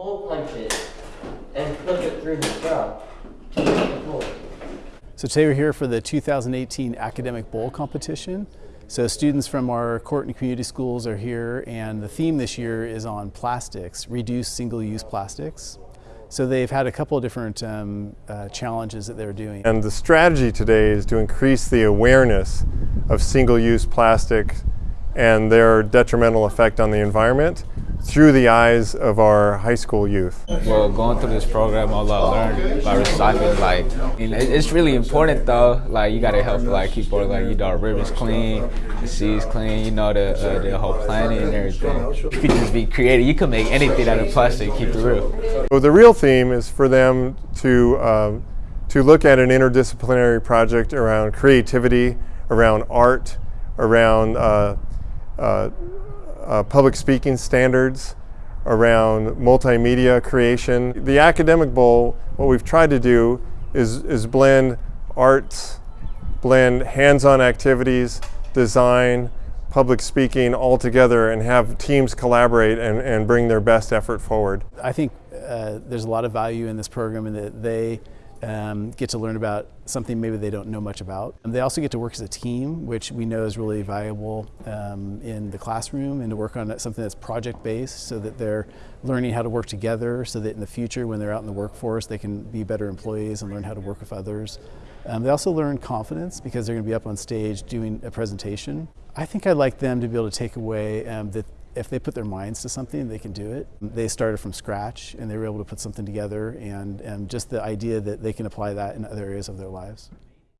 hole punches and flip it through the straw to make the hole. So today we're here for the 2018 Academic Bowl Competition. So students from our Courtney Community Schools are here and the theme this year is on plastics, reduce single-use plastics. So they've had a couple of different um, uh, challenges that they're doing. And the strategy today is to increase the awareness of single-use plastics and their detrimental effect on the environment through the eyes of our high school youth. Well, going through this program, all I learned about recycling, like, it's really important though. Like, you gotta help, like, keep our, like, you know, our rivers clean, the seas clean, you know, the uh, the whole planet and everything. You could just be creative. You can make anything out of plastic. Keep it real. So the real theme is for them to, um, to look at an interdisciplinary project around creativity, around art, around uh, uh, uh, public speaking standards, around multimedia creation. The Academic Bowl, what we've tried to do is, is blend arts, blend hands-on activities, design, public speaking all together and have teams collaborate and, and bring their best effort forward. I think uh, there's a lot of value in this program in that they um, get to learn about something maybe they don't know much about. And they also get to work as a team, which we know is really valuable um, in the classroom and to work on something that's project based so that they're learning how to work together so that in the future when they're out in the workforce they can be better employees and learn how to work with others. Um, they also learn confidence because they're going to be up on stage doing a presentation. I think I'd like them to be able to take away um, that if they put their minds to something, they can do it. They started from scratch and they were able to put something together and, and just the idea that they can apply that in other areas of their lives.